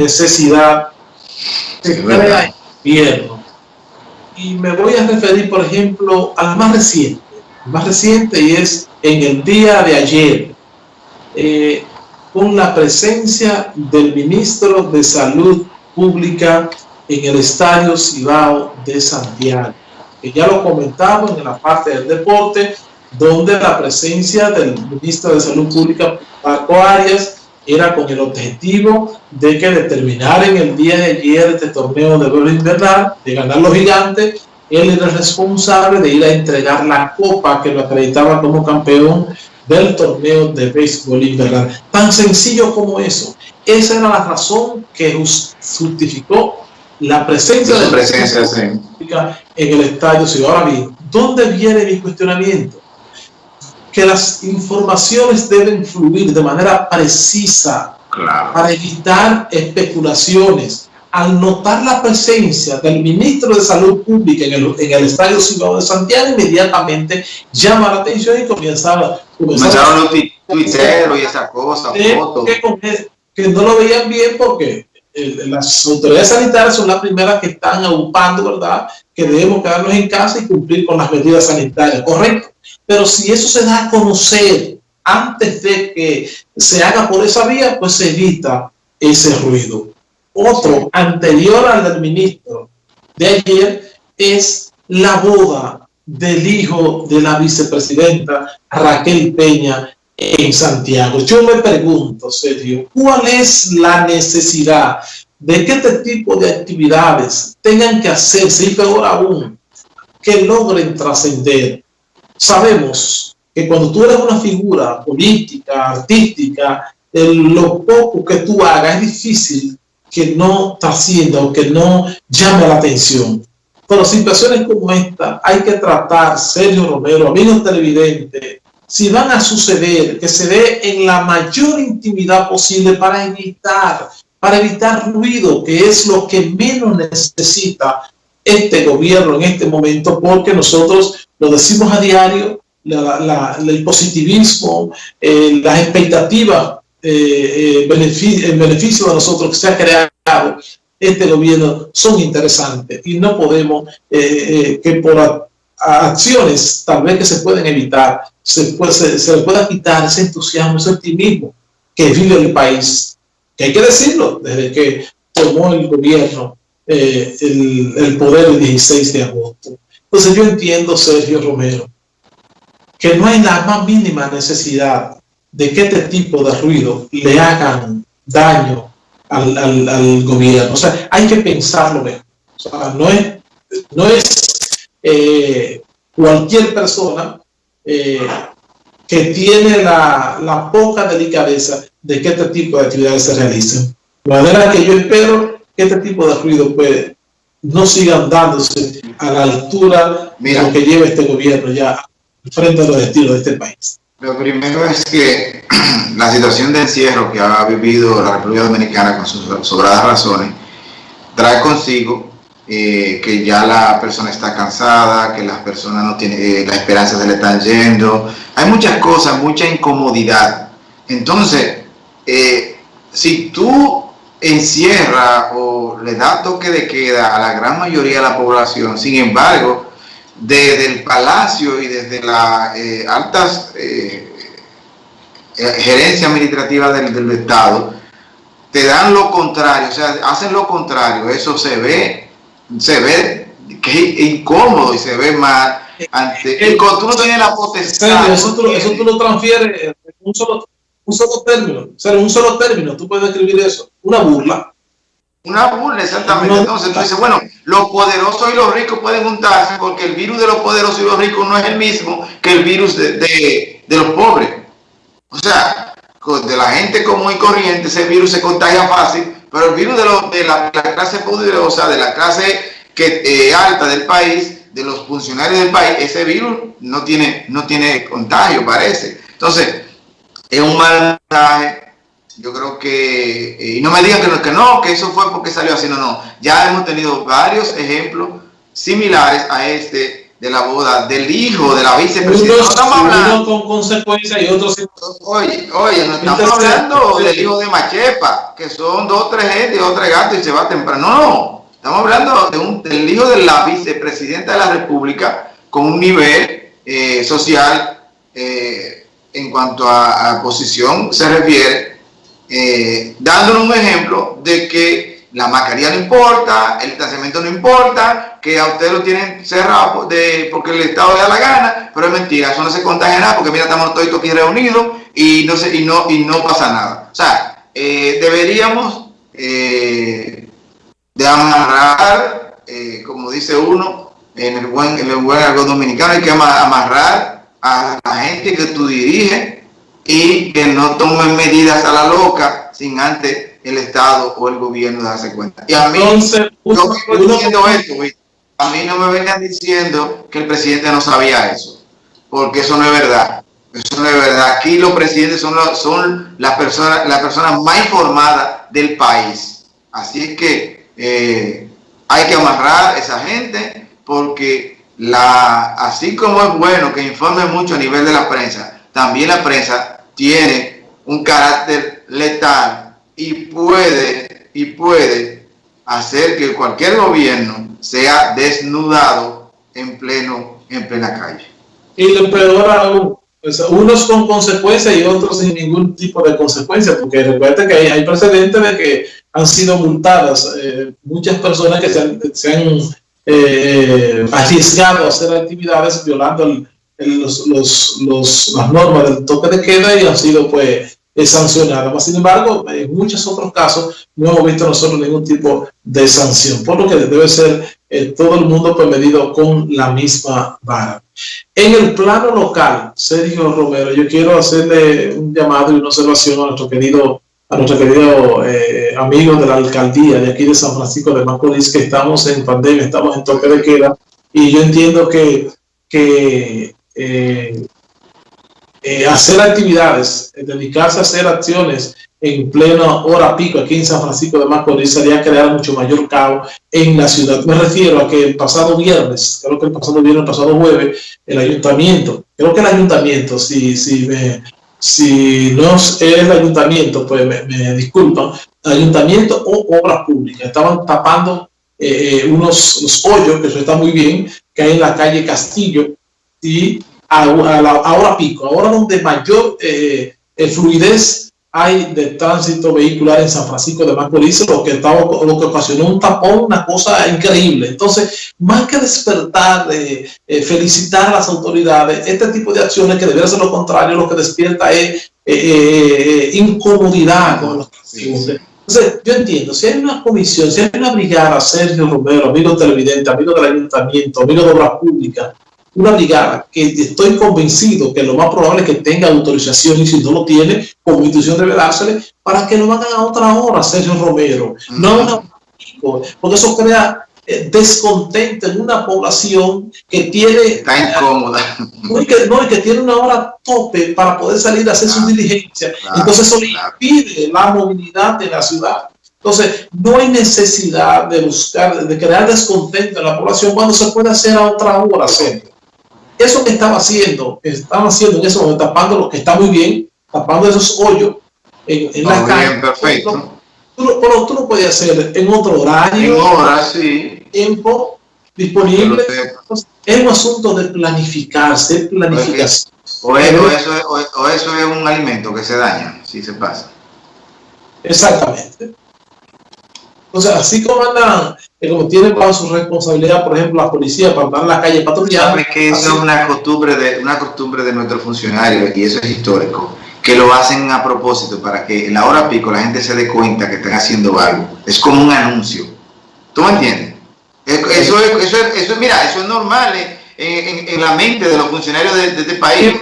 necesidad se crea en invierno. Y me voy a referir, por ejemplo, al más reciente. El más reciente y es en el día de ayer, eh, con la presencia del ministro de Salud Pública en el Estadio Cibao de Santiago. Que ya lo comentamos en la parte del deporte, donde la presencia del ministro de Salud Pública, Paco Arias, era con el objetivo de que determinar en el día de ayer este torneo de béisbol invernal, de ganar los gigantes, él era responsable de ir a entregar la copa que lo acreditaba como campeón del torneo de béisbol invernal. Tan sencillo como eso. Esa era la razón que justificó la presencia de la presencia en el estadio. Si ahora bien, ¿dónde viene mi cuestionamiento? Que las informaciones deben fluir de manera precisa para evitar especulaciones. Al notar la presencia del ministro de Salud Pública en el, en el Estadio de Santiago, inmediatamente llama la atención y comienza a... Comenzaron los tuiteros y esa cosa, fotos. Que, que no lo veían bien porque las autoridades sanitarias son las primeras que están ocupando, ¿verdad? Que debemos quedarnos en casa y cumplir con las medidas sanitarias, correcto. Pero si eso se da a conocer antes de que se haga por esa vía, pues se evita ese ruido. Otro, anterior al del ministro de ayer, es la boda del hijo de la vicepresidenta Raquel Peña en Santiago. Yo me pregunto, Sergio, ¿cuál es la necesidad de que este tipo de actividades tengan que hacerse y peor aún, que logren trascender? Sabemos que cuando tú eres una figura política, artística, lo poco que tú hagas es difícil que no trascienda o que no llame la atención. Pero situaciones como esta hay que tratar, Sergio Romero, amigos televidentes, si van a suceder, que se dé en la mayor intimidad posible para evitar, para evitar ruido, que es lo que menos necesita este gobierno en este momento, porque nosotros lo decimos a diario, el positivismo, eh, las expectativas, eh, eh, el beneficio de nosotros que se ha creado este gobierno son interesantes y no podemos que por acciones tal vez que se pueden evitar, se, puede, se, le pueda quitar ese entusiasmo, ese optimismo que vive el país, que hay que decirlo, desde que tomó el gobierno eh, el, el, poder el 16 de agosto. Entonces yo entiendo, Sergio Romero, que no hay la más mínima necesidad de que este tipo de ruido le hagan daño al, al, al gobierno. O sea, hay que pensarlo mejor. O sea, no es, no es eh, cualquier persona eh, que tiene la, poca delicadeza de que este tipo de actividades se realicen. De manera que yo espero que este tipo de ruido pues, no sigan dándose a la altura de lo que lleva este gobierno ya frente a los destinos de este país. Lo primero es que la situación de encierro que ha vivido la República Dominicana con sus sobradas razones trae consigo eh, que ya la persona está cansada, que las personas no tienen, eh, la esperanza se le están yendo. Hay muchas cosas, mucha incomodidad. Entonces, eh, si tú encierras o le das toque de queda a la gran mayoría de la población, sin embargo, desde el palacio y desde las altas gerencias administrativas del Estado, te dan lo contrario, o sea, hacen lo contrario, eso se ve se ve que es incómodo y se ve mal. Ante, y cuando tú no tienes la potestad. Eso tú, eso tú lo transfieres en un solo, un solo término. O sea, un solo término, tú puedes escribir eso. Una burla. Una burla, exactamente. Entonces tú dices, bueno, los poderosos y los ricos pueden juntarse porque el virus de los poderosos y los ricos no es el mismo que el virus de, de, de los pobres. O sea, de la gente común y corriente, ese virus se contagia fácil pero el virus de, de, la, clase poderosa, de la clase eh, alta del país, de los funcionarios del país, ese virus no tiene, no tiene contagio, parece. Entonces, es un mal mensaje. Yo creo que, eh, y no me digan que no, que no, que eso fue porque salió así, no, no. Ya hemos tenido varios ejemplos similares a este de la boda del hijo de la vicepresidenta. no estamos hablando con consecuencias y otros. Oye, oye, no estamos hablando del hijo de Machepa, que son dos, tres gente, dos, tres gatos y se va temprano. No. Estamos hablando de un, del hijo de la vicepresidenta de la República con un nivel eh, social eh, en cuanto a, posición se refiere, eh, dándonos un ejemplo de que la mascarilla no importa, el distanciamiento no importa, que a ustedes lo tienen cerrado de, porque el Estado le da la gana, pero es mentira, eso no se contagia nada porque mira, estamos todos aquí reunidos y no, se, y no, y no pasa nada. O sea, eh, deberíamos eh, de amarrar, eh, como dice uno, en el buen, en el buen algo dominicano, hay que amarrar a la gente que tú diriges y que no tomen medidas a la loca sin antes el Estado o el gobierno darse cuenta. Y a mí, Entonces, yo diciendo esto, a mí no me vengan diciendo que el presidente no sabía eso, porque eso no es verdad. Eso no es verdad. Aquí los presidentes son, son las personas las personas más informadas del país. Así es que eh, hay que amarrar a esa gente porque la, así como es bueno que informe mucho a nivel de la prensa, también la prensa tiene un carácter letal y puede, y puede hacer que cualquier gobierno sea desnudado en pleno, en plena calle. Y lo peor aún, unos con consecuencias y otros sin ningún tipo de consecuencia, porque recuerden que hay, precedentes de que han sido multadas eh, muchas personas que se han, eh, arriesgado a hacer actividades violando los, los, las normas del toque de queda y han sido pues sancionada. Sin embargo, en muchos otros casos no hemos visto nosotros ningún tipo de sanción, por lo que debe ser eh, todo el mundo pues, medido con la misma vara. En el plano local, Sergio Romero, yo quiero hacerle un llamado y una observación a nuestro querido a nuestro querido eh, amigo de la alcaldía de aquí de San Francisco de Macorís, que estamos en pandemia, estamos en toque de queda, y yo entiendo que, que eh, eh, hacer actividades, eh, dedicarse a hacer acciones en plena hora pico aquí en San Francisco de Macorís sería crear mucho mayor caos en la ciudad. Me refiero a que el pasado viernes, creo que el pasado viernes, el pasado jueves, el ayuntamiento, creo que el ayuntamiento, si, si, me, si no es el ayuntamiento, pues me, disculpan, ayuntamiento o obras públicas, estaban tapando eh, unos, hoyos, que eso está muy bien, que hay en la calle Castillo y a, la, hora pico, ahora donde mayor eh, eh, fluidez hay de tránsito vehicular en San Francisco de Macorís, lo que, estaba, lo que ocasionó un tapón, una cosa increíble. Entonces, más que despertar, eh, felicitar a las autoridades, este tipo de acciones que debería ser lo contrario, lo que despierta es incomodidad con los Entonces, yo entiendo, si hay una comisión, si hay una brigada, Sergio Romero, amigo televidente, amigo del ayuntamiento, amigo de obras públicas, una brigada que estoy convencido que lo más probable es que tenga autorización y si no lo tiene, como institución debe dársele, para que lo hagan a otra hora, Sergio Romero, no a una porque eso crea eh, descontento en una población que tiene... Está incómoda. No, y que, no, que tiene una hora tope para poder salir a hacer su diligencia. Entonces eso impide la movilidad de la ciudad. Entonces, no hay necesidad de buscar, de crear descontento en la población cuando se puede hacer a otra hora, Sergio eso que estaba haciendo, estaba haciendo en ese momento, tapando lo que está muy bien, tapando esos hoyos en, en la calle. perfecto. Pero tú lo puedes hacer en otro horario, en hora, sí. tiempo disponible. Es un asunto de planificarse, planificación. O eso, o eso es un alimento que se daña, si se pasa. Exactamente. O sea, así como andan, eh, como tienen bajo su responsabilidad, por ejemplo, la policía para andar en la calle patrullando. Sabes que eso es una costumbre, de, una costumbre de nuestros funcionarios, y eso es histórico, que lo hacen a propósito para que en la hora pico la gente se dé cuenta que están haciendo algo. Es como un anuncio. ¿Tú me entiendes? Eso es, eso eso mira, eso es normal en, en, la mente de los funcionarios de, de este país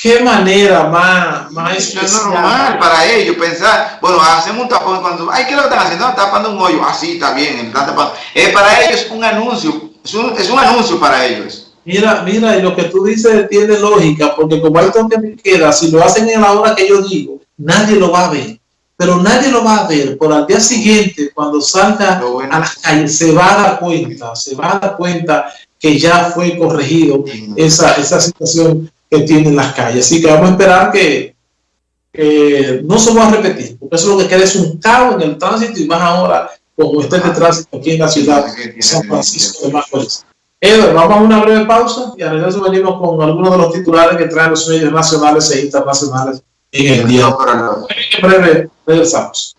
qué manera más, más es normal para ellos pensar, bueno, hacemos un tapón cuando, ay, ¿qué es lo que están haciendo? Están tapando un hoyo, así ah, está bien, están tapando. Eh, para ellos es un anuncio, es un, es un anuncio para ellos. Mira, mira, y lo que tú dices tiene lógica, porque como hay toque me queda, si lo hacen en la hora que yo digo, nadie lo va a ver. Pero nadie lo va a ver. Por al día siguiente, cuando salga a las calles, se va a dar cuenta, se va a dar cuenta que ya fue corregido esa, esa situación que tienen las calles. Así que vamos a esperar que, no se va a repetir, porque eso lo que queda es un caos en el tránsito y más ahora como está el tránsito aquí en la ciudad de San Francisco de Macorís. Edward, vamos a una breve pausa y a regreso venimos con algunos de los titulares que traen los medios nacionales e internacionales en el día. En breve regresamos.